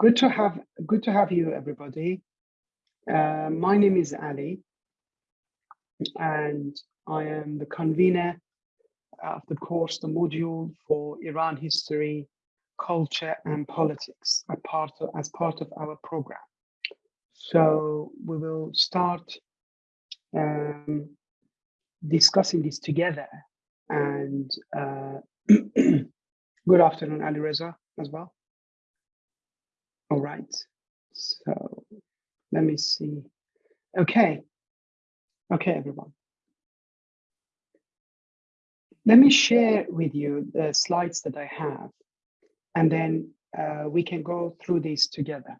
Good to have good to have you, everybody. Uh, my name is Ali, and I am the convener of the course, the module for Iran history, culture, and politics, as part of, as part of our program. So we will start um, discussing this together. And uh, good afternoon, Ali Reza, as well. All right, so let me see. Okay, okay, everyone. Let me share with you the slides that I have, and then uh, we can go through these together.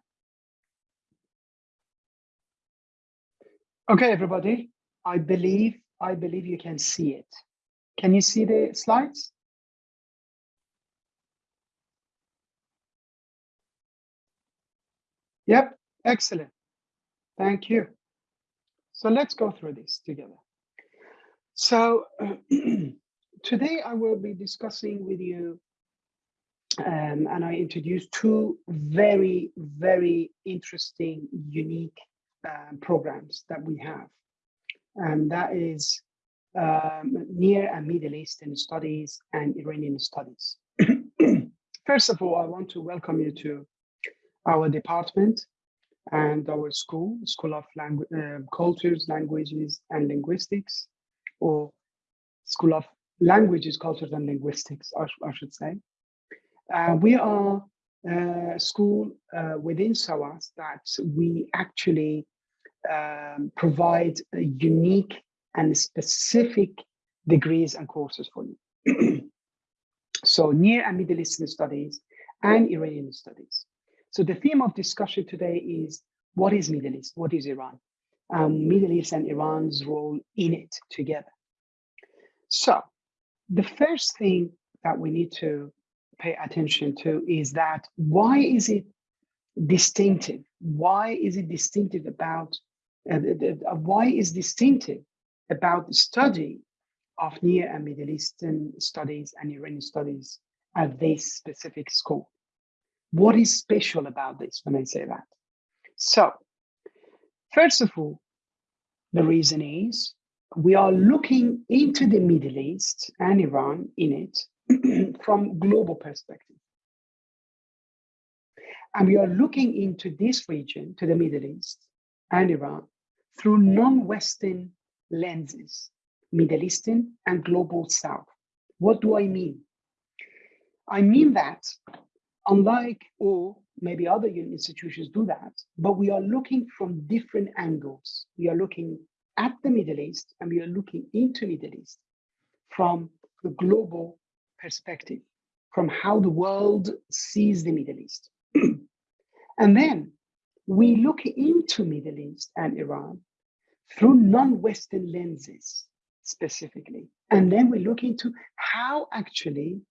Okay, everybody, I believe, I believe you can see it. Can you see the slides? Yep, excellent. Thank you. So let's go through this together. So today I will be discussing with you um, and I introduce two very, very interesting, unique um, programs that we have. And that is um, Near and Middle Eastern Studies and Iranian Studies. First of all, I want to welcome you to our department and our school, School of Langu uh, Cultures, Languages and Linguistics, or School of Languages, Cultures and Linguistics, I, I should say. Uh, we are a school uh, within SOAS that we actually um, provide unique and specific degrees and courses for you. so Near and Middle Eastern Studies and Iranian Studies. So the theme of discussion today is what is Middle East? What is Iran? Um, Middle East and Iran's role in it together. So the first thing that we need to pay attention to is that why is it distinctive? Why is it distinctive about, uh, uh, why is distinctive about the study of Near and Middle Eastern studies and Iranian studies at this specific school? What is special about this when I say that? So, first of all, the reason is we are looking into the Middle East and Iran in it from global perspective. And we are looking into this region, to the Middle East and Iran, through non-Western lenses, Middle Eastern and Global South. What do I mean? I mean that unlike or maybe other institutions do that, but we are looking from different angles. We are looking at the Middle East and we are looking into Middle East from the global perspective, from how the world sees the Middle East. and then we look into Middle East and Iran through non-Western lenses specifically. And then we look into how actually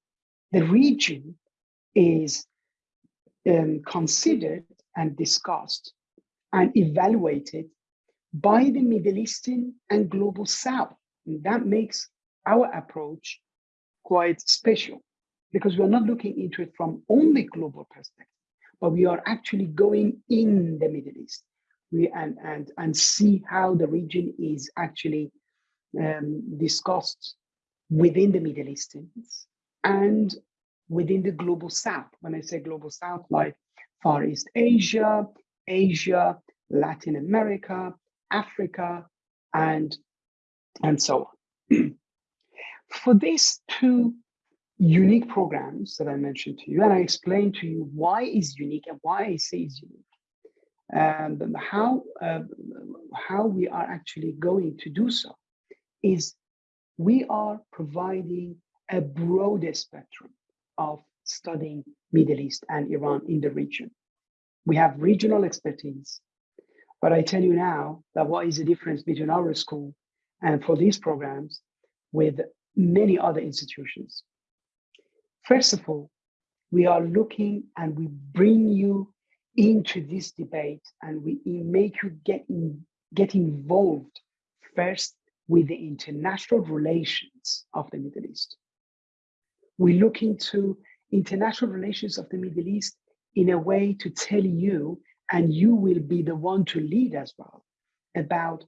the region is um, considered and discussed and evaluated by the Middle Eastern and Global South. And that makes our approach quite special because we're not looking into it from only global perspective, but we are actually going in the Middle East we, and, and, and see how the region is actually um, discussed within the Middle Easterns and within the global south. When I say global south, like Far East Asia, Asia, Latin America, Africa, and, and so on. For these two unique programs that I mentioned to you, and I explained to you why is unique and why I say is unique, and how, uh, how we are actually going to do so is we are providing a broader spectrum of studying Middle East and Iran in the region. We have regional expertise, but I tell you now that what is the difference between our school and for these programs with many other institutions. First of all, we are looking and we bring you into this debate and we make you get, in, get involved first with the international relations of the Middle East we look into international relations of the Middle East in a way to tell you, and you will be the one to lead as well, about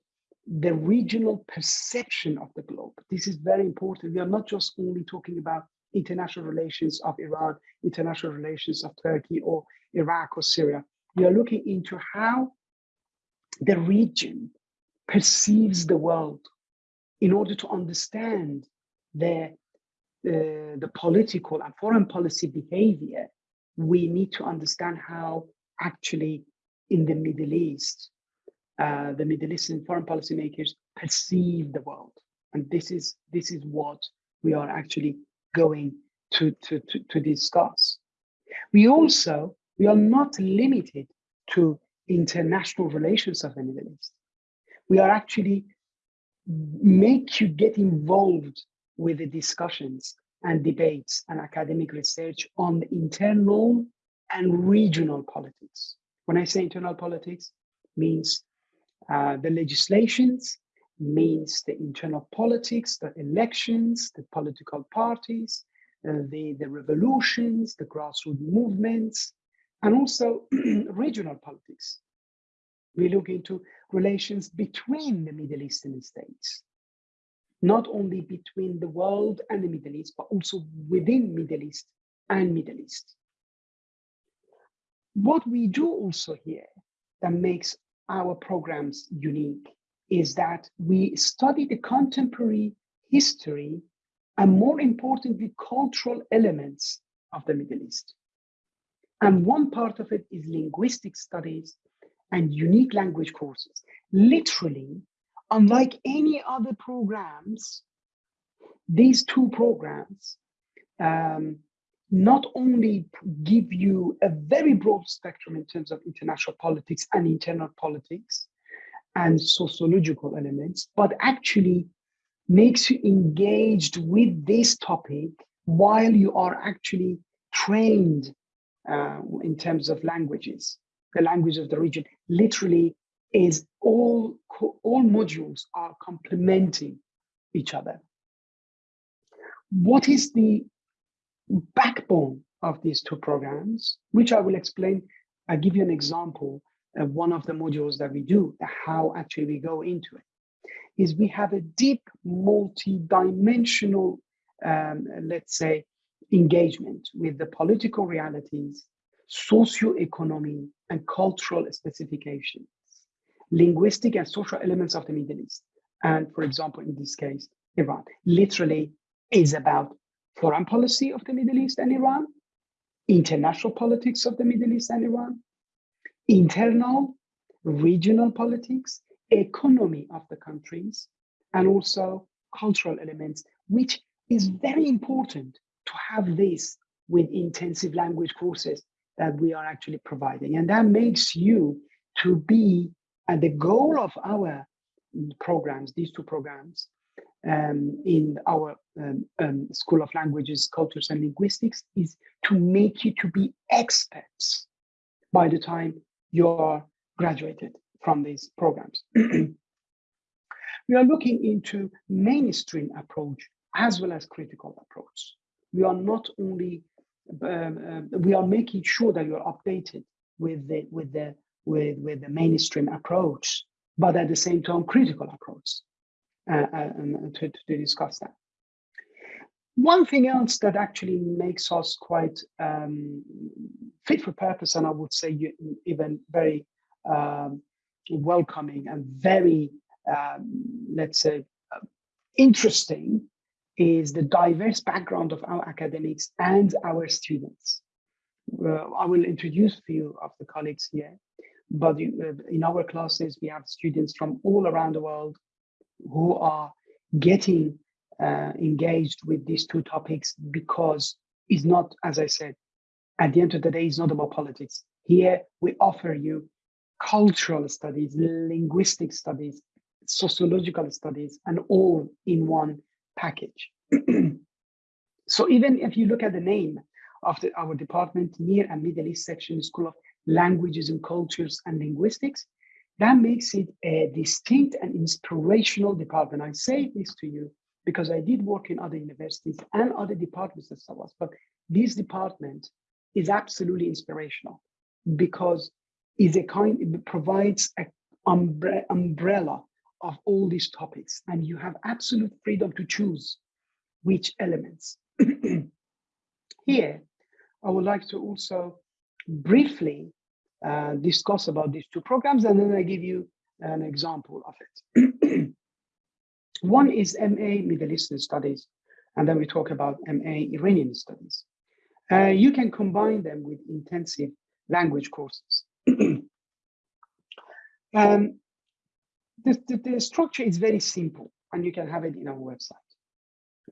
the regional perception of the globe. This is very important. We are not just only talking about international relations of Iran, international relations of Turkey or Iraq or Syria. We are looking into how the region perceives the world in order to understand the, the, political and foreign policy behavior. We need to understand how actually in the Middle East, uh, the Middle Eastern foreign policymakers perceive the world. And this is, this is what we are actually going to, to, to, to discuss. We also, we are not limited to international relations of the Middle East. We are actually make you get involved with the discussions and debates and academic research on internal and regional politics. When I say internal politics, means uh, the legislations, means the internal politics, the elections, the political parties, uh, the, the revolutions, the grassroots movements, and also regional politics. We look into relations between the Middle Eastern states, not only between the world and the Middle East, but also within Middle East and Middle East. What we do also here that makes our programs unique is that we study the contemporary history and more importantly, cultural elements of the Middle East. And one part of it is linguistic studies and unique language courses. Literally, unlike any other programs, these two programs um, not only give you a very broad spectrum in terms of international politics and internal politics and sociological elements, but actually makes you engaged with this topic while you are actually trained uh, in terms of languages, the language of the region. Literally, is all all modules are complementing each other. What is the backbone of these two programs, which I will explain. I'll give you an example of one of the modules that we do, how actually we go into it is we have a deep multi-dimensional, um, let's say, engagement with the political realities, socio-economy, and cultural specifications, linguistic and social elements of the Middle East. And for example, in this case, Iran literally is about foreign policy of the Middle East and Iran, international politics of the Middle East and Iran, internal regional politics, economy of the countries, and also cultural elements, which is very important to have this with intensive language courses that we are actually providing. And that makes you to be, and the goal of our programs, these two programs, um, in our um, um, School of Languages, Cultures and Linguistics is to make you to be experts by the time you're graduated from these programs. we are looking into mainstream approach as well as critical approach. We are not only uh, we are making sure that you're updated with the with the with with the mainstream approach, but at the same time critical approach uh, uh, to, to discuss that. One thing else that actually makes us quite um, fit for purpose, and I would say even very um, welcoming and very, um, let's say, interesting is the diverse background of our academics and our students. I will introduce a few of the colleagues here, but uh, in our classes, we have students from all around the world who are getting uh, engaged with these two topics because it's not, as I said, at the end of the day, it's not about politics. Here, we offer you cultural studies, linguistic studies, sociological studies, and all in one package. so even if you look at the name of the, our department, Near and Middle East section, School of Languages and Cultures and Linguistics, that makes it a distinct and inspirational department. I say this to you because I did work in other universities and other departments as well, but this department is absolutely inspirational because is a kind it provides an umbre umbrella of all these topics and you have absolute freedom to choose which elements. Here, I would like to also briefly uh, discuss about these two programs and then I give you an example of it. One is MA Middle Eastern Studies, and then we talk about MA Iranian Studies. Uh, you can combine them with intensive language courses. um, the, the, the, structure is very simple, and you can have it in our website.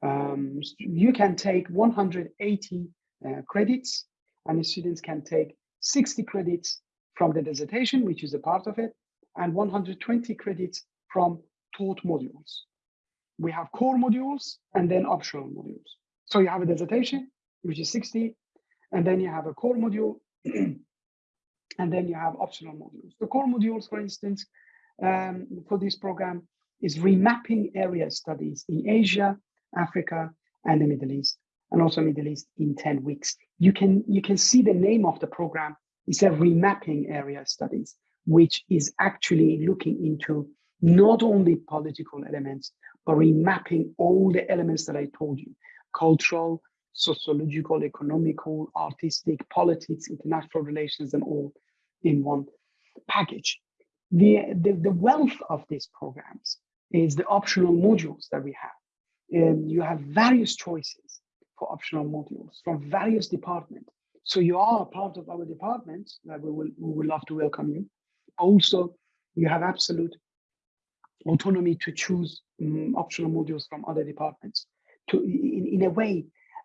Um, you can take 180 uh, credits, and the students can take 60 credits from the dissertation, which is a part of it, and 120 credits from taught modules. We have core modules and then optional modules. So you have a dissertation, which is 60, and then you have a core module, and then you have optional modules. The core modules, for instance, um, for this program is remapping area studies in Asia, Africa, and the Middle East, and also Middle East in 10 weeks. You can, you can see the name of the program is a remapping area studies, which is actually looking into not only political elements, but remapping all the elements that I told you, cultural, sociological, economical, artistic, politics, international relations, and all in one package. The, the, the wealth of these programs is the optional modules that we have. And you have various choices for optional modules from various departments. So you are a part of our department that we will, we would love to welcome you. Also, you have absolute autonomy to choose um, optional modules from other departments. To in, in a way,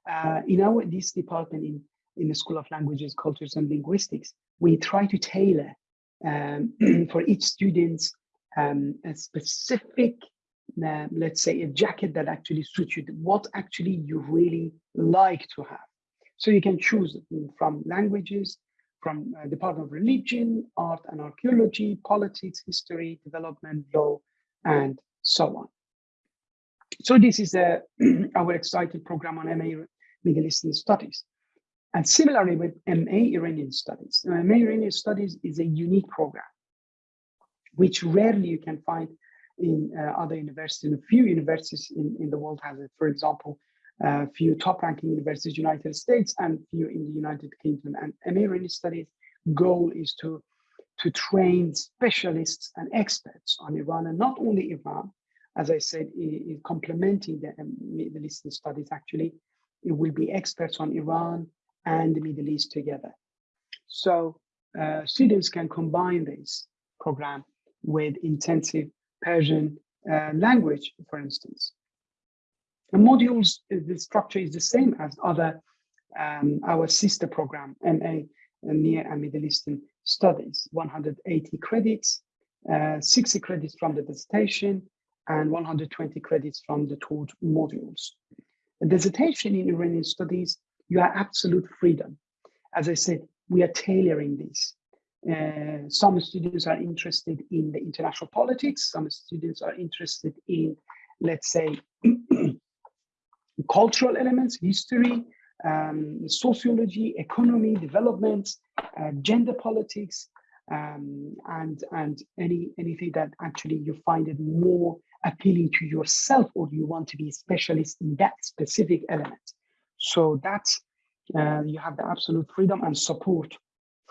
uh, in our this department in in the School of Languages, Cultures, and Linguistics, we try to tailor um, for each student's um, a specific, uh, let's say, a jacket that actually suits you, what actually you really like to have. So you can choose from languages, from uh, Department of Religion, Art and Archaeology, Politics, History, Development, Law, and so on. So this is uh, our exciting program on MA Middle Eastern Studies. And similarly with MA Iranian Studies. MA Iranian Studies is a unique program, which rarely you can find in uh, other universities. In a few universities in, in the world has it. For example, a few top-ranking universities, United States, and few in the United Kingdom. And MA Iranian Studies goal is to to train specialists and experts on Iran, and not only Iran, as I said, in, complementing the um, Middle Eastern studies, actually, it will be experts on Iran and the Middle East together. So uh, students can combine this program with intensive Persian uh, language, for instance. The modules, the structure is the same as other, um, our sister program, MA, Near and Middle Eastern Studies, 180 credits, uh, 60 credits from the dissertation, and 120 credits from the taught modules. The dissertation in Iranian studies, you have absolute freedom. As I said, we are tailoring this. Uh, some students are interested in the international politics. Some students are interested in, let's say, cultural elements, history, um, sociology, economy, development, uh, gender politics, um, and and any anything that actually you find it more appealing to yourself or you want to be a specialist in that specific element. So that's uh, you have the absolute freedom and support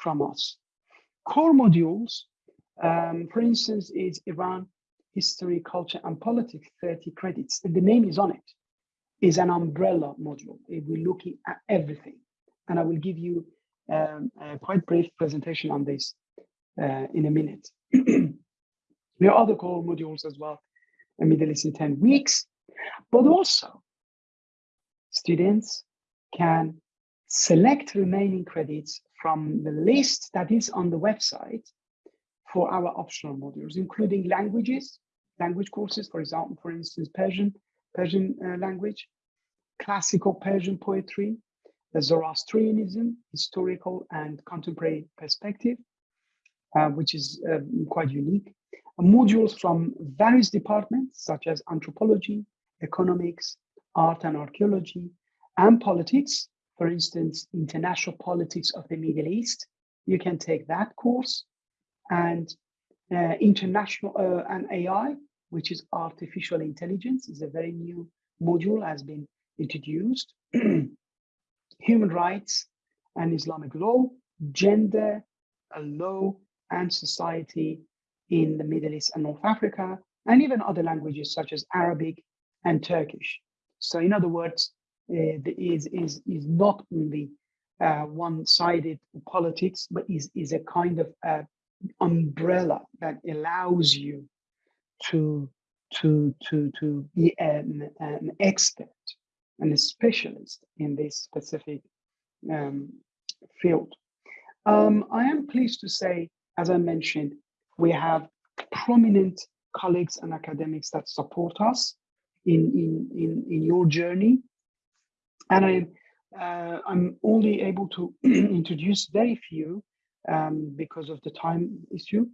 from us. Core modules, um, for instance, is Iran history, culture, and politics, 30 credits. The name is on it is an umbrella module. It will look at everything. And I will give you um, a quite brief presentation on this uh, in a minute. there are other core modules as well, a Middle East in 10 weeks, but also students can select remaining credits from the list that is on the website for our optional modules, including languages, language courses, for example, for instance, Persian, Persian uh, language, classical Persian poetry, Zoroastrianism, historical and contemporary perspective, uh, which is uh, quite unique. modules from various departments such as anthropology, economics, art and archaeology, and politics, for instance, international politics of the Middle East, you can take that course and uh, international uh, and AI, which is artificial intelligence, is a very new module has been introduced. Human rights and Islamic law, gender, law, and society in the Middle East and North Africa, and even other languages such as Arabic and Turkish. So, in other words, is is is not only uh, one-sided politics, but is is a kind of uh, umbrella that allows you to to to to be an, an expert and a specialist in this specific um, field. Um, I am pleased to say, as I mentioned, we have prominent colleagues and academics that support us in, in, in, in your journey. And I, uh, I'm only able to introduce very few um, because of the time issue,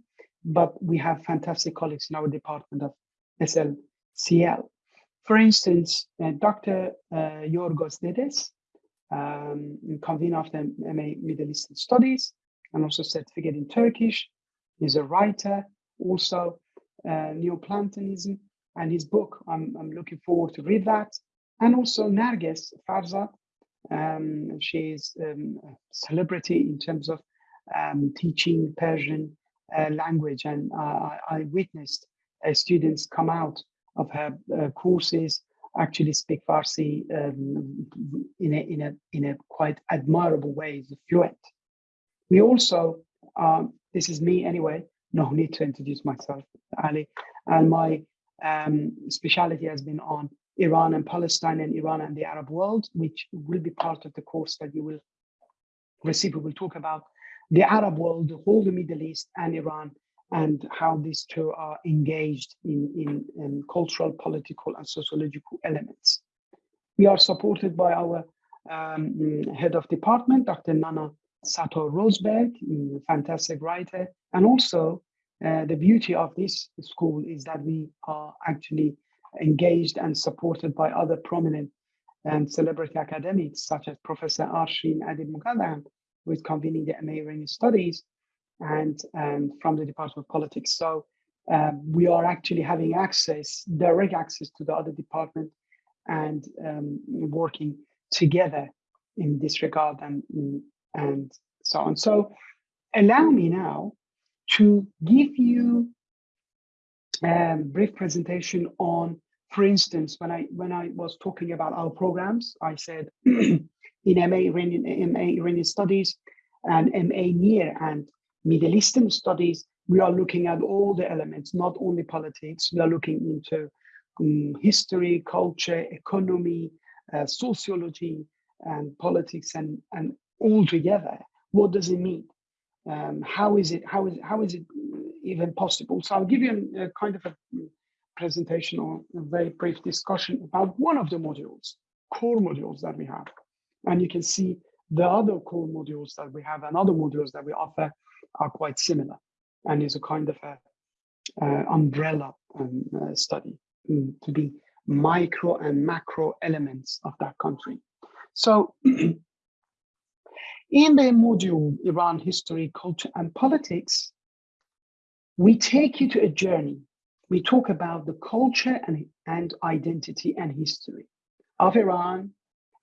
but we have fantastic colleagues in our department of SLCL. For instance, uh, Dr. Uh, Yorgos Dedes, um, convener of the MA Middle Eastern Studies, and also certificate in Turkish. He's a writer, also uh, Neoplatonism, and his book. I'm, I'm looking forward to read that. And also Narges Farzad. Um, she is um, a celebrity in terms of um, teaching Persian uh, language, and uh, I witnessed uh, students come out of her uh, courses actually speak Farsi um, in, a, in, a, in a quite admirable way, fluent. We also, um, this is me anyway, no need to introduce myself, Ali, and my um, specialty has been on Iran and Palestine and Iran and the Arab world, which will be part of the course that you will receive. We will talk about the Arab world, the whole the Middle East and Iran and how these two are engaged in, in, in, cultural, political, and sociological elements. We are supported by our um, head of department, Dr. Nana Sato Rossberg, fantastic writer. And also, uh, the beauty of this school is that we are actually engaged and supported by other prominent and celebrity academics, such as Professor Arshin Adib Moghaddam, who is convening the MA Iranian Studies, and um, from the Department of Politics. So um, we are actually having access, direct access to the other department and um, working together in this regard and, and so on. So allow me now to give you a brief presentation on, for instance, when I when I was talking about our programs, I said in MA Iranian, MA Iranian Studies and MA Near and Middle Eastern studies, we are looking at all the elements, not only politics. We are looking into um, history, culture, economy, uh, sociology, and politics, and and all together. What does it mean? Um, how is it? How is how is it even possible? So I'll give you a, a kind of a presentation or a very brief discussion about one of the modules, core modules that we have, and you can see the other core modules that we have and other modules that we offer are quite similar and is a kind of a uh, umbrella um, uh, study um, to be micro and macro elements of that country. So in the module Iran history, culture and politics, we take you to a journey. We talk about the culture and, and identity and history of Iran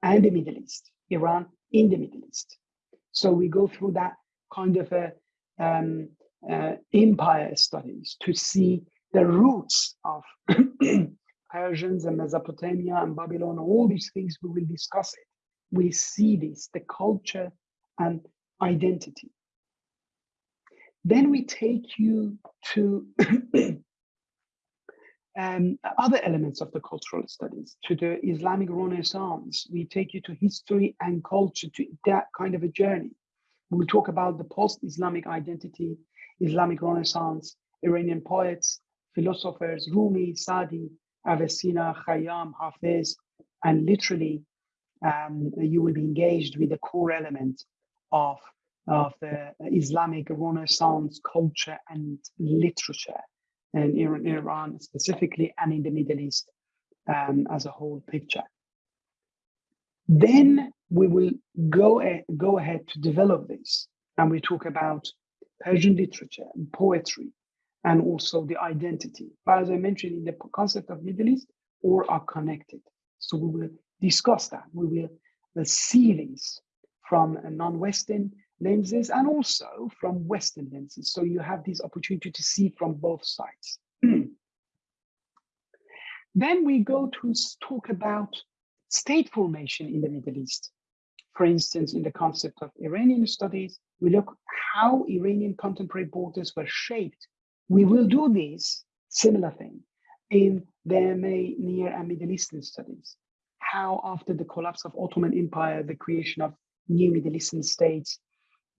and the Middle East, Iran in the Middle East. So we go through that kind of a um, uh, empire studies to see the roots of Persians and Mesopotamia and Babylon, all these things we will discuss it. We see this, the culture and identity. Then we take you to um, other elements of the cultural studies, to the Islamic Renaissance. We take you to history and culture, to that kind of a journey. We'll talk about the post-Islamic identity, Islamic Renaissance, Iranian poets, philosophers, Rumi, Sadi, Avicenna, Khayyam, Hafiz, and literally um, you will be engaged with the core element of, of the Islamic Renaissance culture and literature in Iran specifically and in the Middle East um, as a whole picture. Then we will go, a, go ahead to develop this. And we talk about Persian literature and poetry and also the identity. But as I mentioned in the concept of Middle East, all are connected. So we will discuss that. We will uh, see this from a non-Western lenses and also from Western lenses. So you have this opportunity to see from both sides. then we go to talk about state formation in the Middle East. For instance, in the concept of Iranian studies, we look how Iranian contemporary borders were shaped. We will do this similar thing in the MA Near and Middle Eastern studies. How after the collapse of Ottoman Empire, the creation of new Middle Eastern states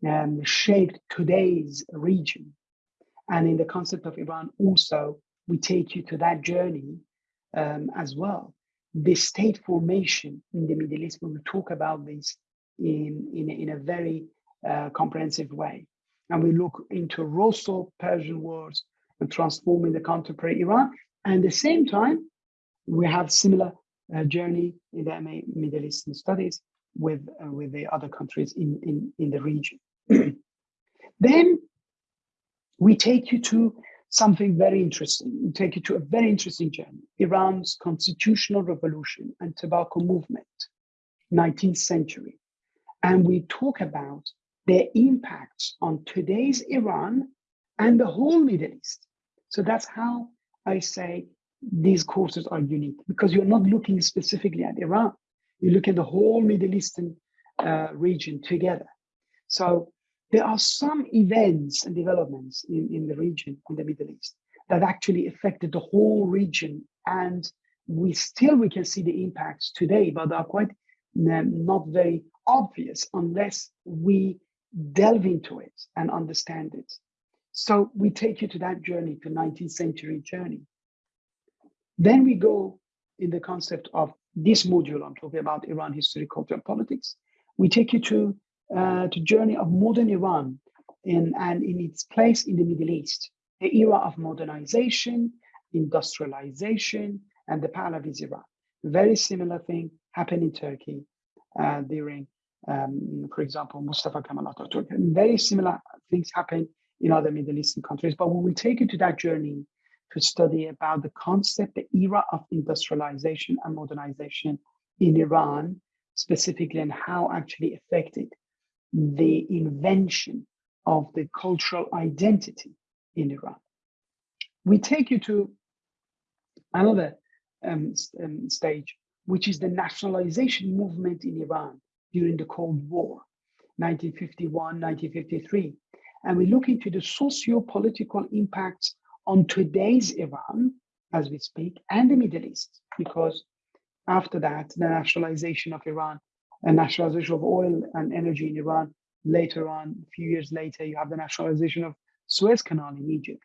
um, shaped today's region. And in the concept of Iran also, we take you to that journey um, as well. The state formation in the Middle East, we will talk about this in, in, in a very uh, comprehensive way. And we look into Russo-Persian wars and transforming the contemporary Iran. And at the same time, we have similar uh, journey in the Middle Eastern studies with, uh, with the other countries in, in, in the region. then we take you to something very interesting. We take you to a very interesting journey, Iran's constitutional revolution and tobacco movement, 19th century. And we talk about their impacts on today's Iran and the whole Middle East. So that's how I say these courses are unique because you're not looking specifically at Iran. You look at the whole Middle Eastern uh, region together. So there are some events and developments in, in the region, in the Middle East, that actually affected the whole region. And we still, we can see the impacts today, but are quite um, not very obvious unless we delve into it and understand it. So we take you to that journey, to 19th century journey. Then we go in the concept of this module, I'm talking about Iran history, culture, and politics. We take you to uh, journey of modern Iran in, and in its place in the Middle East, the era of modernization, industrialization, and the Pahlavi's Iran. Very similar thing happened in Turkey uh, during, um, for example, Mustafa Kemal Atatürk. very similar things happen in other Middle Eastern countries. But we will take you to that journey to study about the concept, the era of industrialization and modernization in Iran, specifically, and how actually affected the invention of the cultural identity in Iran. We take you to another um, um, stage, which is the nationalization movement in Iran during the Cold War, 1951, 1953. And we look into the socio-political impacts on today's Iran, as we speak, and the Middle East, because after that, the nationalization of Iran and nationalization of oil and energy in Iran. Later on, a few years later, you have the nationalization of Suez Canal in Egypt.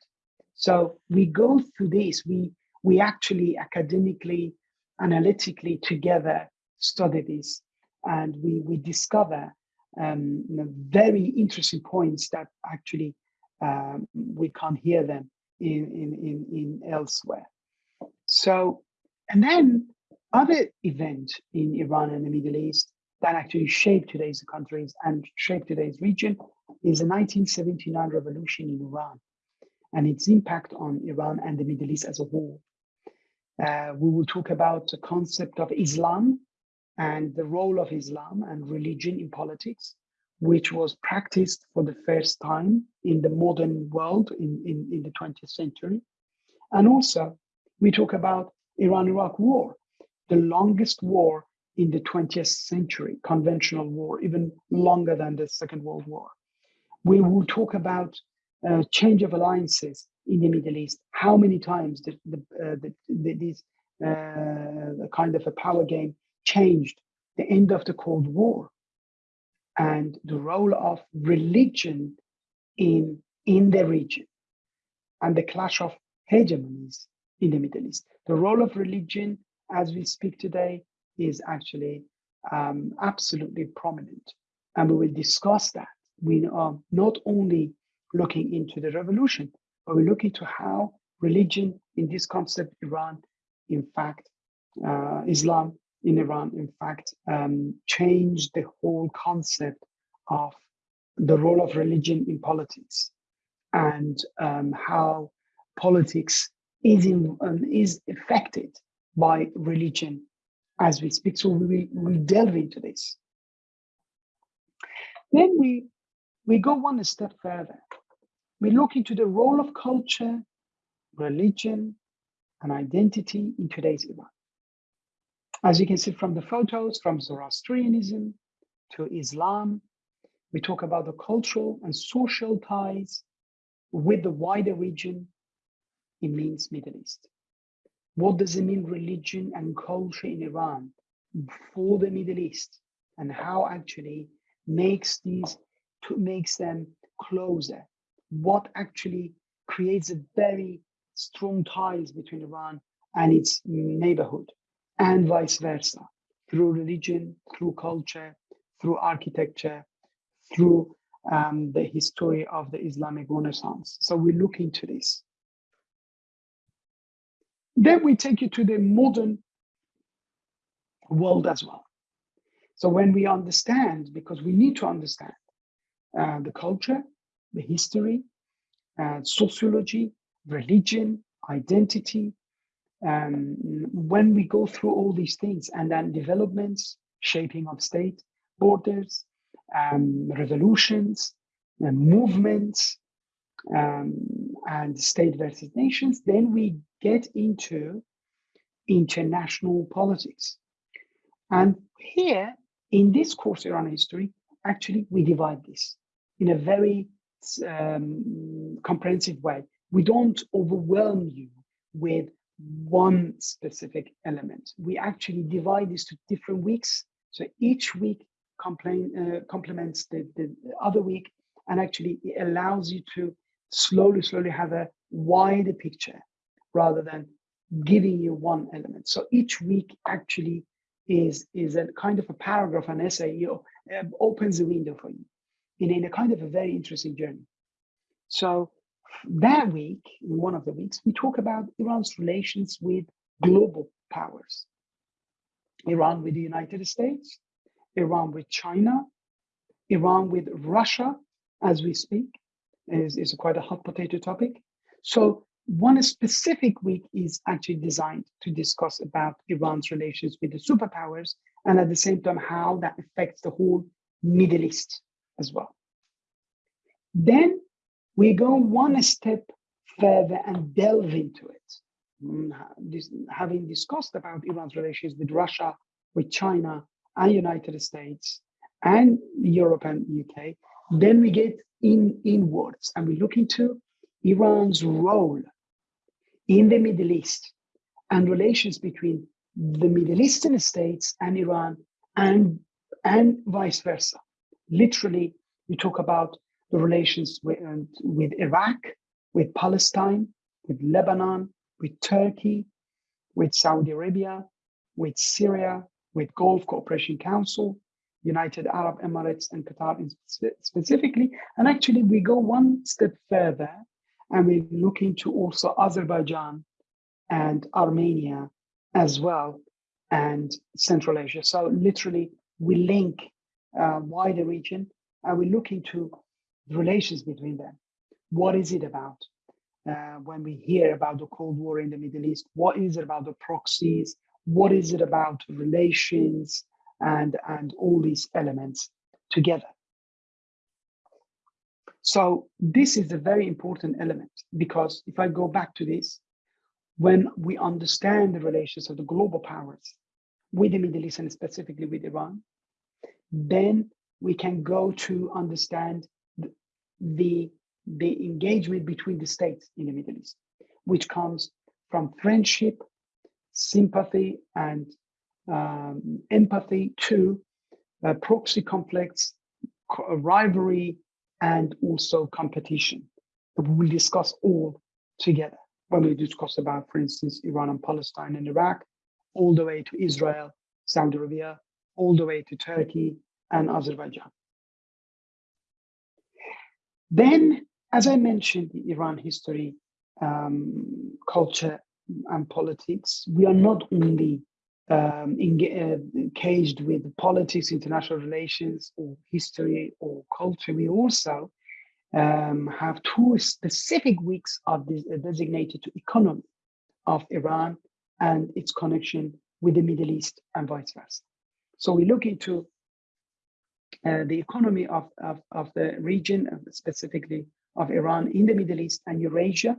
So we go through this. We we actually academically, analytically together study this, and we we discover um, very interesting points that actually um, we can't hear them in, in in in elsewhere. So, and then other event in Iran and the Middle East that actually shaped today's countries and shaped today's region is the 1979 revolution in Iran and its impact on Iran and the Middle East as a whole. Uh, we will talk about the concept of Islam and the role of Islam and religion in politics, which was practiced for the first time in the modern world in, in, in the 20th century. And also, we talk about Iran-Iraq war, the longest war in the 20th century, conventional war, even longer than the Second World War. We will talk about uh, change of alliances in the Middle East. How many times the, the, uh, the, the these uh, kind of a power game changed the end of the Cold War and the role of religion in, in the region and the clash of hegemonies in the Middle East. The role of religion as we speak today is actually um, absolutely prominent. And we will discuss that. We are not only looking into the revolution, but we look into how religion in this concept, Iran, in fact, uh, Islam in Iran, in fact, um, changed the whole concept of the role of religion in politics and um, how politics is, in, um, is affected by religion as we speak. So we, we delve into this. Then we, we go one step further. We look into the role of culture, religion, and identity in today's Iran. As you can see from the photos, from Zoroastrianism to Islam, we talk about the cultural and social ties with the wider region. It means Middle East. What does it mean religion and culture in Iran for the Middle East and how actually makes these makes them closer? What actually creates a very strong ties between Iran and its neighborhood and vice versa through religion, through culture, through architecture, through um, the history of the Islamic Renaissance. So we look into this. Then we take you to the modern world as well. So when we understand, because we need to understand uh, the culture, the history, uh, sociology, religion, identity, um, when we go through all these things and then developments, shaping of state, borders, um, revolutions, uh, movements, um, and state versus nations, then we get into international politics. And here in this course, Iran history, actually we divide this in a very um, comprehensive way. We don't overwhelm you with one specific element. We actually divide this to different weeks. So each week complain, uh, complements the, the other week and actually it allows you to slowly, slowly have a wider picture rather than giving you one element. So each week actually is, is a kind of a paragraph, an essay, you know, uh, opens the window for you in, in a kind of a very interesting journey. So that week, in one of the weeks, we talk about Iran's relations with global powers. Iran with the United States, Iran with China, Iran with Russia, as we speak, is, is quite a hot potato topic. So one specific week is actually designed to discuss about Iran's relations with the superpowers and at the same time how that affects the whole Middle East as well. Then we go one step further and delve into it. Mm, having discussed about Iran's relations with Russia, with China, and United States, and Europe and UK, then we get in inwards and we look into Iran's role in the Middle East and relations between the Middle Eastern states and Iran and, and vice versa. Literally, we talk about the relations with, with Iraq, with Palestine, with Lebanon, with Turkey, with Saudi Arabia, with Syria, with Gulf Cooperation Council, United Arab Emirates and Qatar specifically. And actually we go one step further and we look into also Azerbaijan and Armenia as well and Central Asia. So literally we link uh, wider region and we look into relations between them. What is it about? Uh, when we hear about the Cold War in the Middle East, what is it about the proxies? What is it about relations and, and all these elements together? So this is a very important element because if I go back to this, when we understand the relations of the global powers with the Middle East and specifically with Iran, then we can go to understand the, the engagement between the states in the Middle East, which comes from friendship, sympathy, and um, empathy to uh, proxy conflicts, rivalry, and also competition. But we will discuss all together when we discuss about, for instance, Iran and Palestine and Iraq, all the way to Israel, Saudi Arabia, all the way to Turkey and Azerbaijan. Then, as I mentioned, the Iran history, um, culture, and politics, we are not only um, engaged with politics, international relations, or history or culture, we also um, have two specific weeks of this, uh, designated to economy of Iran and its connection with the Middle East and vice versa. So we look into uh, the economy of, of, of the region, uh, specifically of Iran in the Middle East and Eurasia.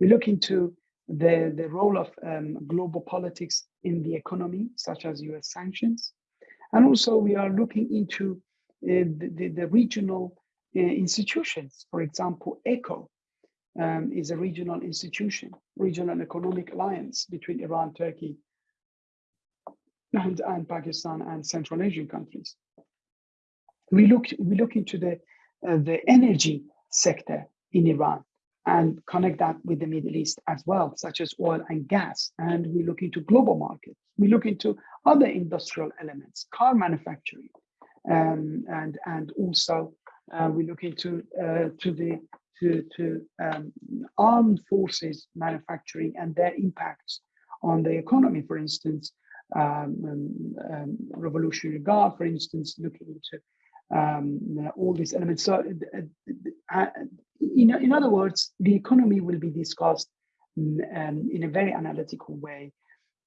We look into the, the role of um, global politics in the economy, such as US sanctions. And also we are looking into uh, the, the, the, regional uh, institutions. For example, ECO um, is a regional institution, regional economic alliance between Iran, Turkey, and, and Pakistan and Central Asian countries. We look, we look into the, uh, the energy sector in Iran and connect that with the Middle East as well, such as oil and gas. And we look into global markets. We look into other industrial elements, car manufacturing, um, and and also uh, we look into uh, to the to to um, armed forces manufacturing and their impacts on the economy. For instance, um, um, um Revolutionary Guard, for instance, looking into um, all these elements. So, uh, uh, in, in other words, the economy will be discussed um, in a very analytical way.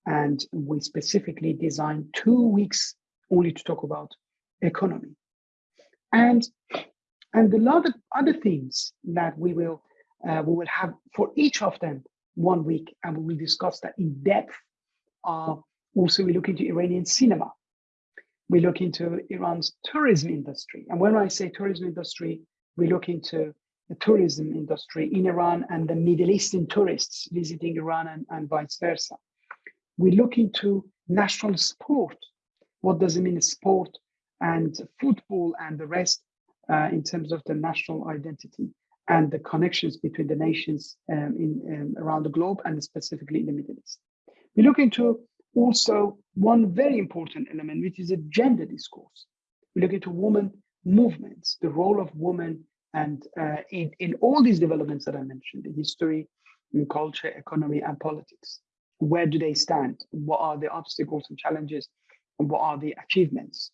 And we specifically designed two weeks only to talk about economy. And, and the lot of other things that we will, uh, we will have for each of them one week, and we will discuss that in depth. Uh, also, we look into Iranian cinema we look into Iran's tourism industry. And when I say tourism industry, we look into the tourism industry in Iran and the Middle Eastern tourists visiting Iran and, and vice versa. We look into national sport. What does it mean sport and football and the rest uh, in terms of the national identity and the connections between the nations um, in, um, around the globe and specifically in the Middle East. We look into also one very important element, which is a gender discourse. We look into women movements, the role of women, and uh, in, in all these developments that I mentioned, history, culture, economy, and politics. Where do they stand? What are the obstacles and challenges? And what are the achievements?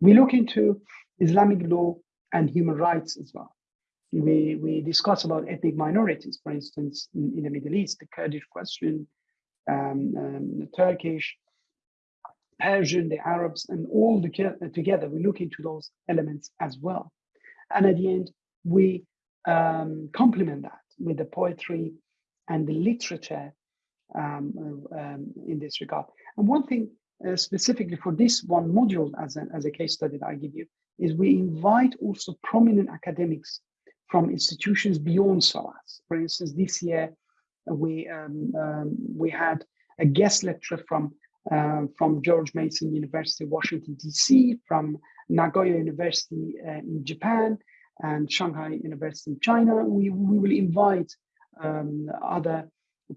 We look into Islamic law and human rights as well. We, we discuss about ethnic minorities, for instance, in, in the Middle East, the Kurdish question, um, um, the Turkish, Persian, the Arabs, and all the, together, we look into those elements as well. And at the end, we um, complement that with the poetry and the literature um, um, in this regard. And one thing uh, specifically for this one module as a, as a case study that I give you is we invite also prominent academics from institutions beyond SOAS. For instance, this year we um, um, we had a guest lecture from uh, from George Mason University, Washington D.C., from Nagoya University uh, in Japan, and Shanghai University in China. We we will invite um, other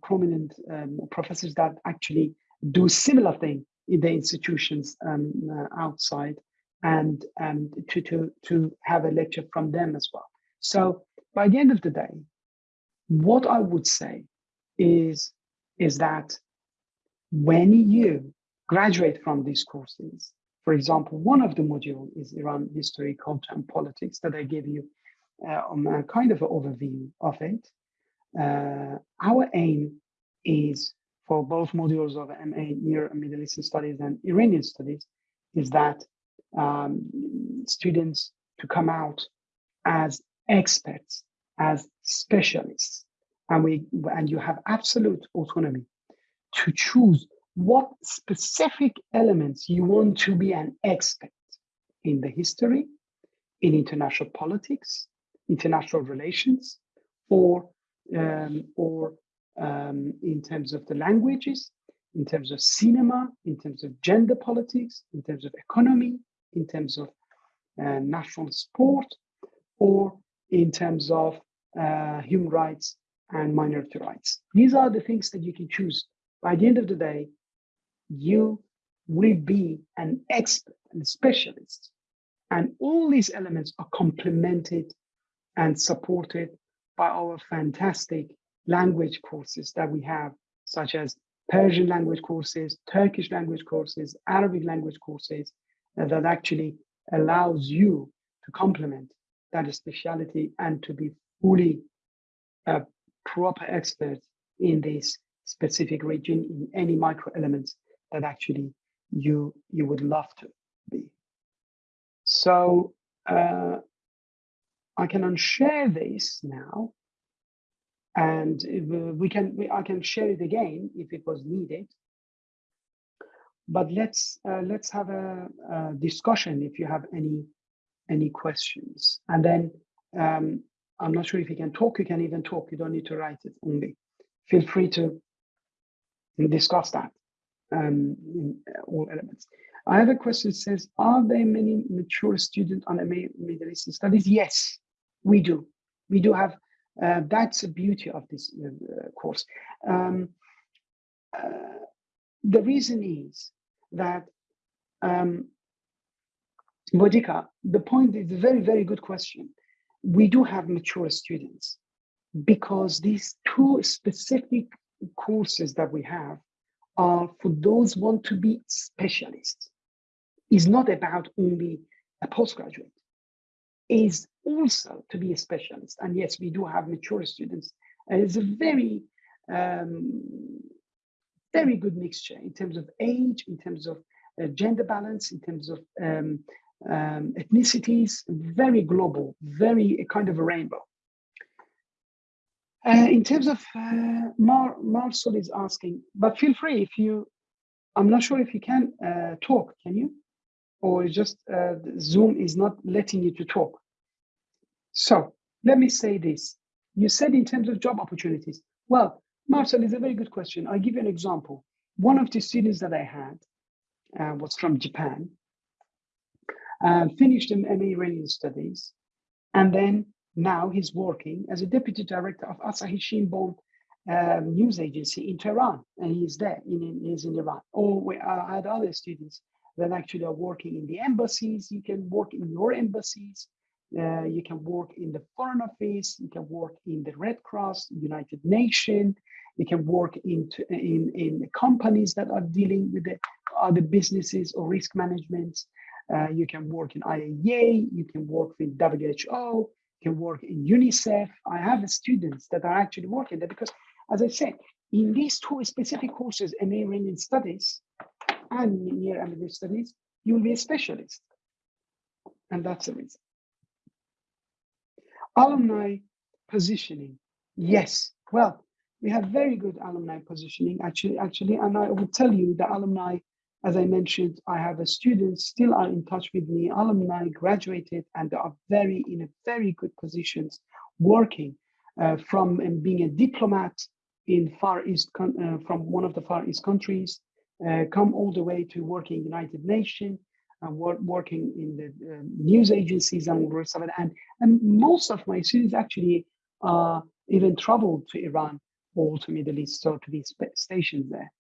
prominent um, professors that actually do similar thing in the institutions um, uh, outside and and to to to have a lecture from them as well. So by the end of the day, what I would say is, is that when you graduate from these courses, for example, one of the module is Iran history, culture, and politics that I gave you uh, on a kind of an overview of it. Uh, our aim is for both modules of MA Near and Middle Eastern Studies and Iranian Studies is that um, students to come out as experts, as specialists and we and you have absolute autonomy to choose what specific elements you want to be an expert in the history, in international politics, international relations, or um, or um, in terms of the languages, in terms of cinema, in terms of gender politics, in terms of economy, in terms of uh, national sport, or in terms of uh, human rights and minority rights. These are the things that you can choose. By the end of the day, you will be an expert and a specialist. And all these elements are complemented and supported by our fantastic language courses that we have, such as Persian language courses, Turkish language courses, Arabic language courses uh, that actually allows you to complement that speciality and to be fully a proper expert in this specific region in any micro elements that actually you you would love to be. So uh, I can unshare this now, and we can we, I can share it again if it was needed. But let's uh, let's have a, a, discussion if you have any any questions, and then um, I'm not sure if you can talk. You can even talk. You don't need to write it only. Feel free to discuss that um, in all elements. I have a question that says, are there many mature students on Middle Eastern studies? Yes, we do. We do have, uh, that's the beauty of this uh, course. Um, uh, the reason is that um, Bodika, the point is a very, very good question. We do have mature students because these two specific courses that we have are for those want to be specialists. Is not about only a postgraduate. Is also to be a specialist. And yes, we do have mature students. And it's a very, um, very good mixture in terms of age, in terms of uh, gender balance, in terms of um, um, ethnicities, very global, very kind of a rainbow. Uh, in terms of uh, Mar Marcel is asking, but feel free if you, I'm not sure if you can uh, talk, can you? Or just uh, Zoom is not letting you to talk. So let me say this. You said in terms of job opportunities. Well, Marcel is a very good question. I'll give you an example. One of the students that I had uh, was from Japan, uh, finished an MA Iranian studies, and then now he's working as a deputy director of Asahi Shimbun um, news agency in Tehran, and he's there, in, he's in Iran. Or we, I had other students that actually are working in the embassies. You can work in your embassies. Uh, you can work in the Foreign Office. You can work in the Red Cross, United Nations. You can work into, in, in companies that are dealing with the other businesses or risk management. Uh, you can work in IAEA. You can work with WHO can work in UNICEF. I have students that are actually working there because, as I said, in these two specific courses, MA Iranian Studies and Near American Studies, you will be a specialist. And that's the reason. Alumni positioning. Yes. Well, we have very good alumni positioning actually, actually, and I will tell you the alumni as I mentioned, I have a students still are in touch with me, alumni graduated and are very in a very good positions working uh, from and being a diplomat in Far East, uh, from one of the Far East countries, uh, come all the way to working United Nations, and work, working in the uh, news agencies and of it. And, and most of my students actually uh, even traveled to Iran or to Middle East, so to be stationed there.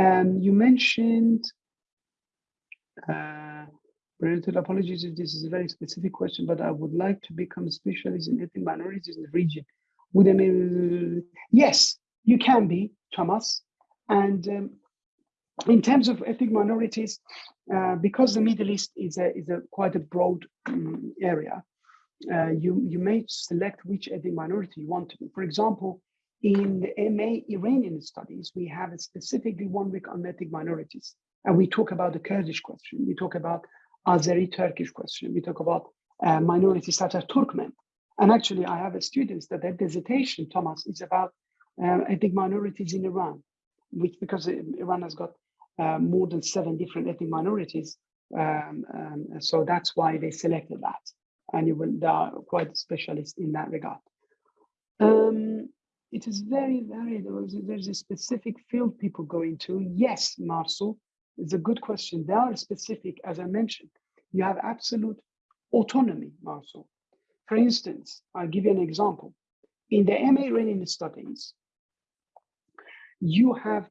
Um, you mentioned, uh, apologies if this is a very specific question, but I would like to become a specialist in ethnic minorities in the region. Would I mean, yes, you can be, Thomas. And um, in terms of ethnic minorities, uh, because the Middle East is a, is a quite a broad um, area, uh, you, you may select which ethnic minority you want to be. For example, in the MA Iranian studies, we have a specifically one week on ethnic minorities. And we talk about the Kurdish question, we talk about Azeri Turkish question, we talk about uh, minorities such as Turkmen. And actually, I have a students that their dissertation, Thomas, is about uh, ethnic minorities in Iran, which because Iran has got uh, more than seven different ethnic minorities. Um, um, so that's why they selected that. And you will, they are quite specialist in that regard. Um, it is very, very, there's a specific field people go into. Yes, Marcel, it's a good question. They are specific, as I mentioned. You have absolute autonomy, Marcel. For instance, I'll give you an example. In the MA Iranian studies, you have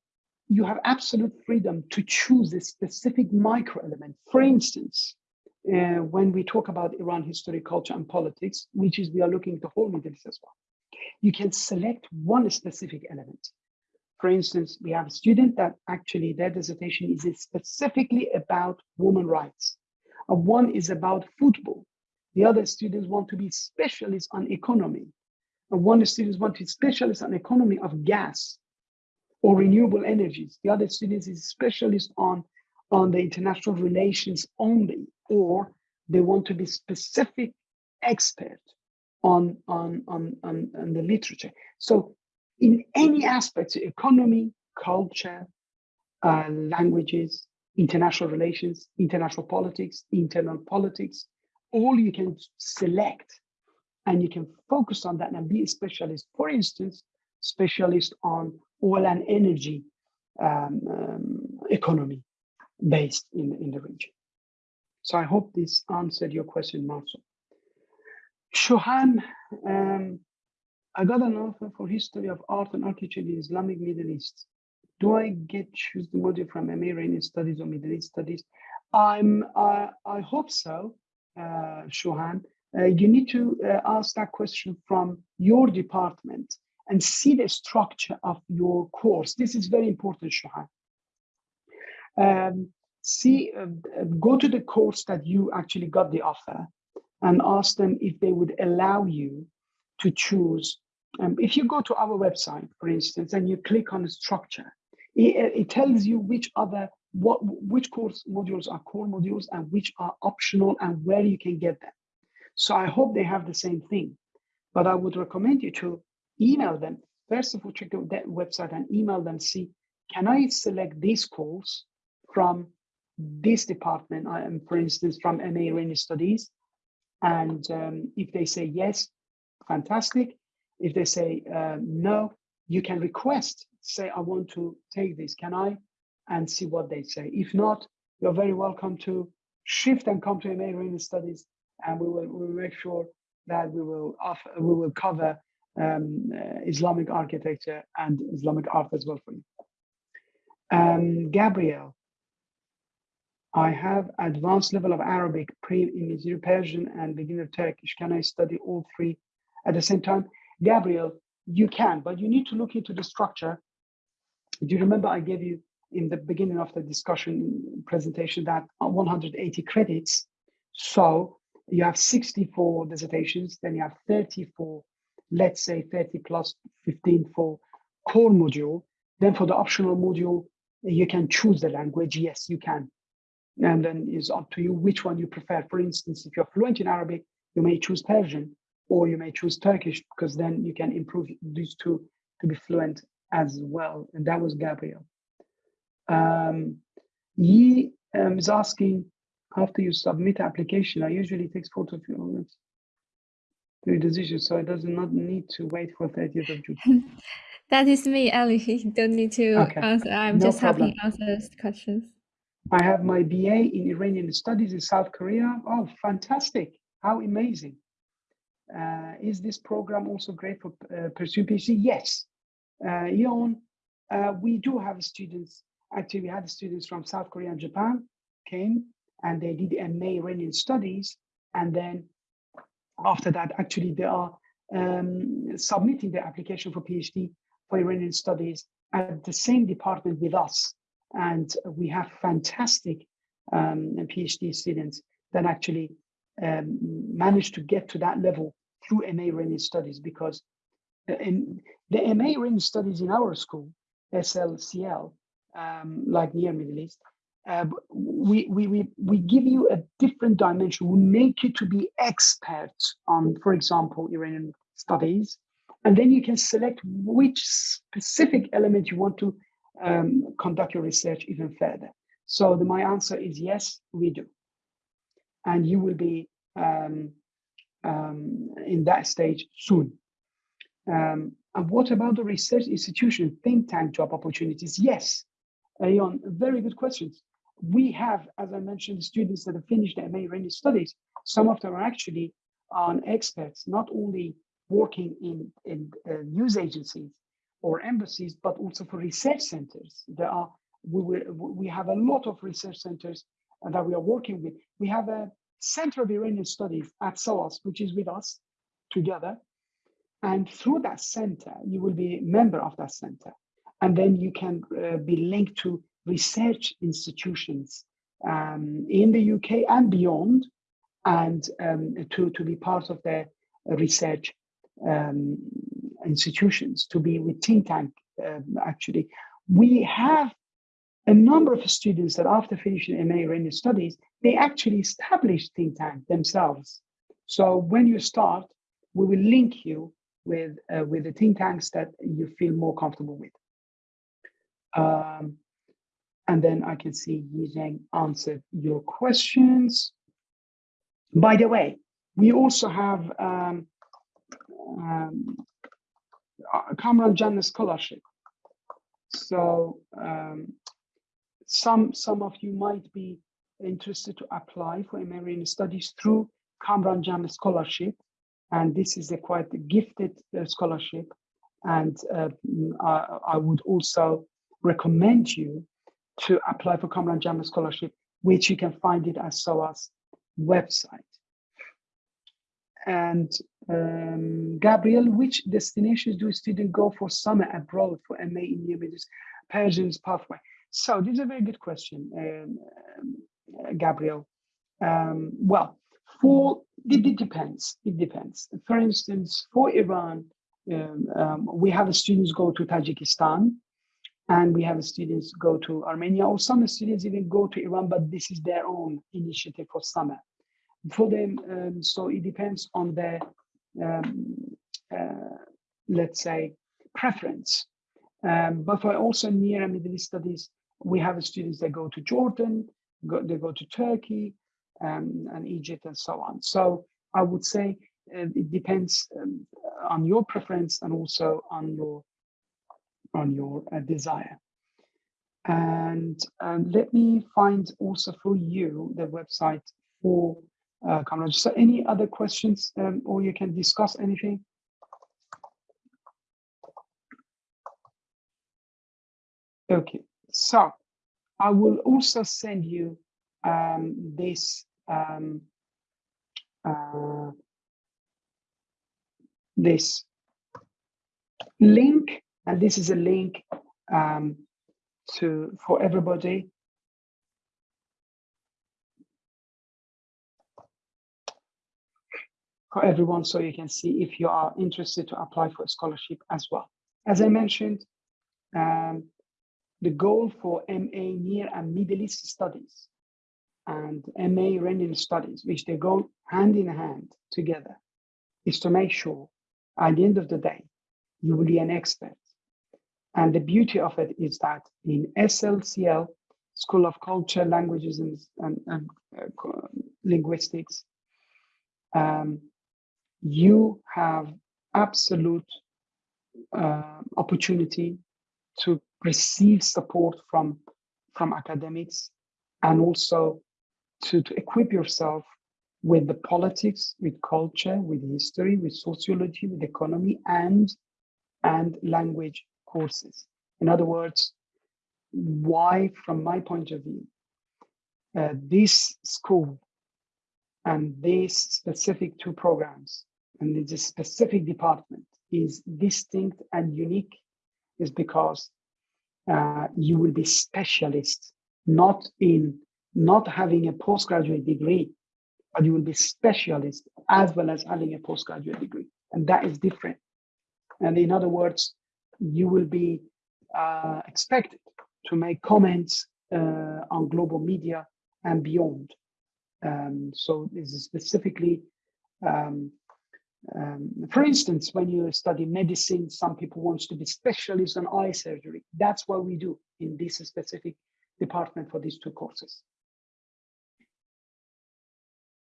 you have absolute freedom to choose a specific micro element. For instance, uh, when we talk about Iran history, culture, and politics, which is we are looking at the whole Middle East as well you can select one specific element. For instance, we have a student that actually their dissertation is specifically about women rights. And one is about football. The other students want to be specialists on economy. And one students want to be specialists on economy of gas or renewable energies. The other students is specialist on, on the international relations only, or they want to be specific expert on, on, on, on, on the literature. So in any aspect, economy, culture, uh, languages, international relations, international politics, internal politics, all you can select and you can focus on that and be a specialist. For instance, specialist on oil and energy um, um, economy based in, in the region. So I hope this answered your question, Marcel. Shohan, um, I got an offer for history of art and architecture in Islamic Middle East. Do I get choose the module from Iranian Studies or Middle East Studies? I'm, uh, I hope so, uh, Shohan. Uh, you need to uh, ask that question from your department and see the structure of your course. This is very important, Shohan. Um, see, uh, go to the course that you actually got the offer and ask them if they would allow you to choose. Um, if you go to our website, for instance, and you click on structure, it, it tells you which other what which course modules are core modules and which are optional and where you can get them. So I hope they have the same thing, but I would recommend you to email them. First of all, check the, that website and email them. See, can I select this course from this department? I am, for instance, from MA Iranian Studies, and um, if they say yes, fantastic. If they say uh, no, you can request, say, I want to take this, can I? And see what they say. If not, you're very welcome to shift and come to MA Iranian Studies, and we will, we will make sure that we will offer, we will cover um, uh, Islamic architecture and Islamic art as well for you. Um, Gabriel, I have advanced level of Arabic, pre-Imagiri Persian, and beginner Turkish. Can I study all three at the same time? Gabriel, you can, but you need to look into the structure. Do you remember I gave you in the beginning of the discussion presentation that uh, 180 credits. So you have 64 dissertations, then you have 34, let's say 30 plus 15 for core module. Then for the optional module, you can choose the language. Yes, you can and then it's up to you which one you prefer. For instance, if you're fluent in Arabic, you may choose Persian or you may choose Turkish because then you can improve these two to be fluent as well. And that was Gabriel. Um, he um, is asking, after you submit application, I usually takes four to few minutes to your decision, so it does not need to wait for 30th of June. that is me, Ali. You don't need to okay. answer. I'm no just problem. helping answer questions. I have my BA in Iranian studies in South Korea. Oh, fantastic. How amazing. Uh, is this program also great for uh, pursuing PhD? Yes. Uh, uh, we do have students. Actually, we had students from South Korea and Japan came and they did MA Iranian studies. And then after that, actually, they are um, submitting their application for PhD for Iranian studies at the same department with us. And we have fantastic um, PhD students that actually um, manage to get to that level through MA Iranian studies because in the MA Iranian studies in our school, SLCL, um, like near Middle East, uh, we, we, we, we give you a different dimension. We make you to be experts on, for example, Iranian studies, and then you can select which specific element you want to um, conduct your research even further? So the, my answer is yes, we do. And you will be um, um, in that stage soon. Um, and what about the research institution, think tank job opportunities? Yes, Ayon, very good questions. We have, as I mentioned, students that have finished their MA Iranian studies. Some of them are actually on experts, not only working in, in uh, news agencies, or embassies, but also for research centers. There are we we have a lot of research centers that we are working with. We have a Center of Iranian Studies at SOAS, which is with us together. And through that center, you will be a member of that center. and then you can uh, be linked to research institutions um, in the UK and beyond, and um, to, to be part of the research um, institutions, to be with think tank, um, actually. We have a number of students that after finishing MA in studies, they actually establish think tank themselves. So when you start, we will link you with, uh, with the think tanks that you feel more comfortable with. Um, and then I can see Yizheng answered your questions. By the way, we also have um, um, Kamran Djam Scholarship. So um, some, some of you might be interested to apply for American studies through Kamran Djam Scholarship. And this is a quite gifted uh, scholarship. And uh, I, I, would also recommend you to apply for Kamran Djam Scholarship, which you can find it at SOAS website. And um, Gabriel, which destinations do students go for summer abroad for MA in Near Persian's pathway? So this is a very good question, um, uh, Gabriel. Um, well, for it, it, depends. It depends. For instance, for Iran, um, um, we have students go to Tajikistan, and we have students go to Armenia, or some students even go to Iran, but this is their own initiative for summer. For them, um, so it depends on their, um, uh, let's say, preference. Um, but for also near and Middle East studies, we have students that go to Jordan, go, they go to Turkey um, and Egypt and so on. So I would say uh, it depends um, on your preference and also on your on your uh, desire. And let me find also for you the website for uh, Kamran. So any other questions um, or you can discuss anything? Okay, so I will also send you um, this um, uh, this link, and this is a link um, to for everybody. For everyone, so you can see if you are interested to apply for a scholarship as well. As I mentioned, um, the goal for MA Near and Middle East Studies and MA Iranian Studies, which they go hand in hand together, is to make sure at the end of the day, you will be an expert. And the beauty of it is that in SLCL, School of Culture, Languages and, and, and uh, Linguistics, um, you have absolute uh, opportunity to receive support from, from academics and also to, to equip yourself with the politics, with culture, with history, with sociology, with economy, and and language courses. In other words, why, from my point of view, uh, this school and these specific two programs and this specific department is distinct and unique is because uh, you will be specialist, not in not having a postgraduate degree, but you will be specialist as well as having a postgraduate degree. And that is different. And in other words, you will be uh, expected to make comments uh, on global media and beyond. Um, so this is specifically um, um, for instance, when you study medicine, some people want to be specialists on eye surgery. That's what we do in this specific department for these two courses.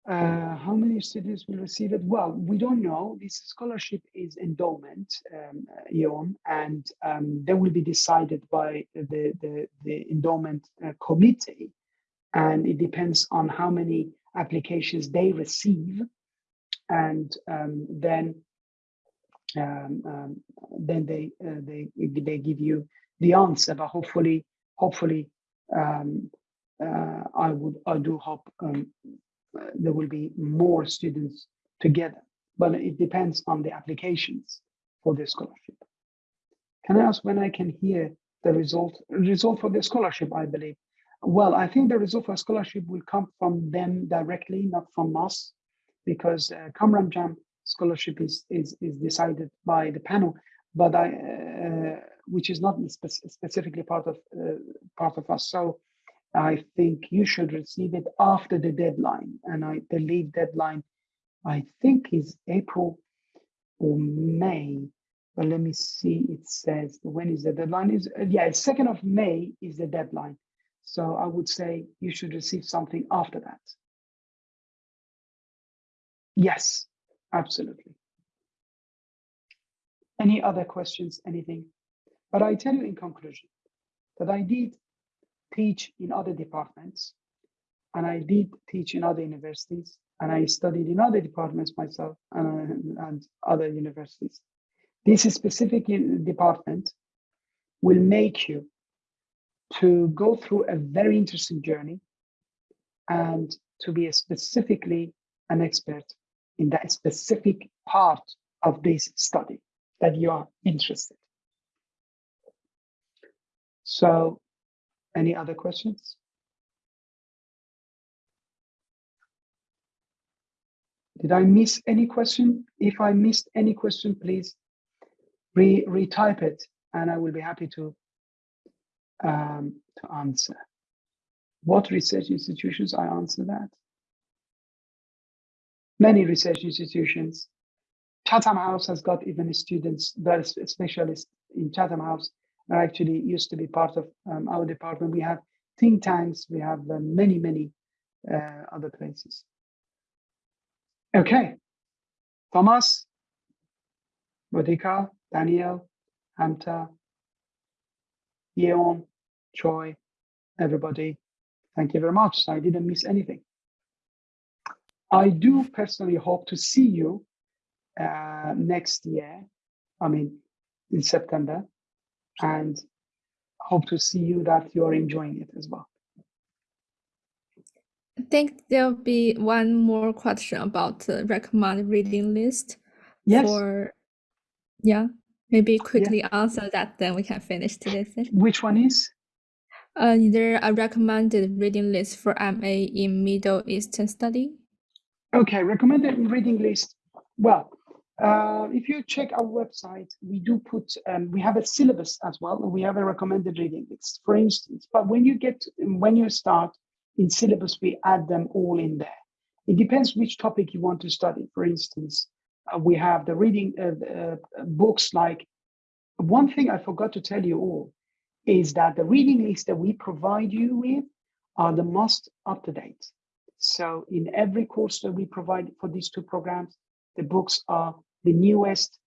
Uh, how many students will receive it? Well, we don't know. This scholarship is endowment, um, EON, and um, they will be decided by the, the, the endowment uh, committee. And it depends on how many applications they receive and um, then um, um, then they uh, they they give you the answer. But hopefully, hopefully, um, uh, I would I do hope um, there will be more students together. But it depends on the applications for the scholarship. Can I ask when I can hear the result result for the scholarship, I believe. Well, I think the result for scholarship will come from them directly, not from us, because uh, Kamran Djam scholarship is, is is decided by the panel, but I uh, which is not spe specifically part of uh, part of us. So I think you should receive it after the deadline, and I believe deadline I think is April or May. But let me see. It says when is the deadline? Is uh, yeah, second of May is the deadline. So I would say you should receive something after that. Yes, absolutely. Any other questions? Anything? But I tell you in conclusion that I did teach in other departments and I did teach in other universities and I studied in other departments myself and, and other universities. This specific department will make you to go through a very interesting journey and to be specifically an expert in that specific part of this study that you are interested. So any other questions? Did I miss any question? If I missed any question, please re retype it and I will be happy to, um, to answer. What research institutions? I answer that. Many research institutions. Chatham House has got even students that are specialists in Chatham House are actually used to be part of um, our department. We have think tanks, we have uh, many, many uh, other places. Okay, Thomas, Bodika, Daniel, Hamta, Yeon, Troy, everybody, thank you very much. I didn't miss anything. I do personally hope to see you uh, next year, I mean, in September, and hope to see you that you're enjoying it as well. I think there'll be one more question about the recommended reading list. Yes. For, yeah, maybe quickly yeah. answer that, then we can finish today's session. Which one is? Uh, is there a recommended reading list for MA in Middle Eastern study? Okay, recommended reading list. Well, uh, if you check our website, we do put, um, we have a syllabus as well. We have a recommended reading list, for instance. But when you get, when you start, in syllabus, we add them all in there. It depends which topic you want to study. For instance, uh, we have the reading uh, uh, books like, one thing I forgot to tell you all is that the reading list that we provide you with are the most up to date. So in every course that we provide for these two programs, the books are the newest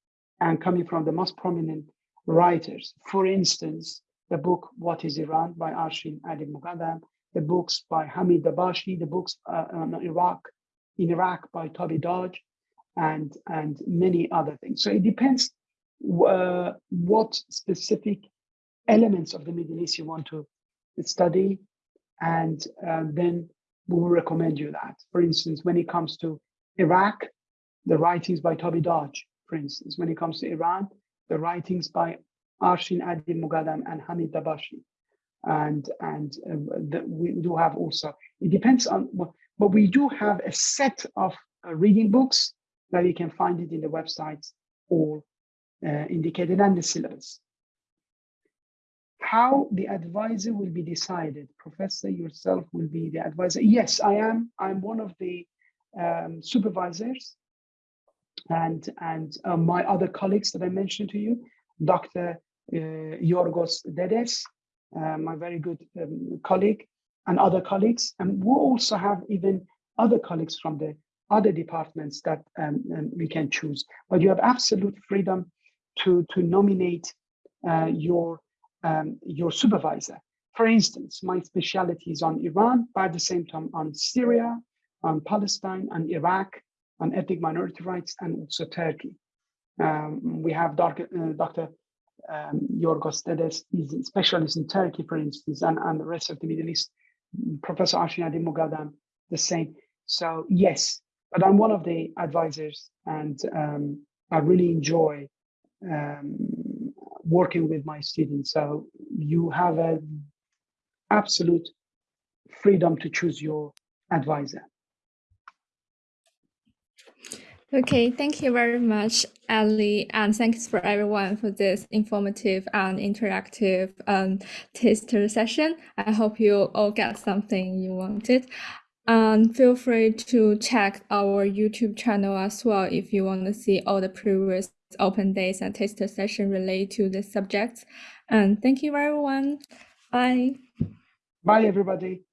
and coming from the most prominent writers. For instance, the book What is Iran by Arshin Adib-Moghaddam the books by Hamid Dabashi, the books uh, on Iraq, in Iraq by Toby Dodge, and, and many other things. So it depends uh, what specific elements of the Middle East you want to study, and uh, then we will recommend you that. For instance, when it comes to Iraq, the writings by Toby Dodge, for instance. When it comes to Iran, the writings by Arshin Adib-Moghaddam and Hamid Dabashi and and uh, we do have also it depends on what, but we do have a set of uh, reading books that you can find it in the websites all uh, indicated and the syllabus how the advisor will be decided professor yourself will be the advisor yes i am i'm one of the um, supervisors and and uh, my other colleagues that i mentioned to you dr uh, yorgos dedes uh, my very good um, colleague and other colleagues. And we also have even other colleagues from the other departments that um, um, we can choose. But you have absolute freedom to, to nominate uh, your, um, your supervisor. For instance, my specialty is on Iran, but at the same time on Syria, on Palestine, on Iraq, on ethnic minority rights, and also Turkey. Um, we have Dr. Uh, Dr um, Yorgos Dedes is a specialist in Turkey, for instance, and, and the rest of the Middle East. Professor Arshin Adib-Moghaddam, the same. So yes, but I'm one of the advisors and um, I really enjoy um, working with my students. So you have an absolute freedom to choose your advisor. Okay, thank you very much, Ali, and thanks for everyone for this informative and interactive um, taster session. I hope you all get something you wanted. And feel free to check our YouTube channel as well if you want to see all the previous open days and taster session related to the subjects. And thank you, everyone. Bye. Bye, everybody.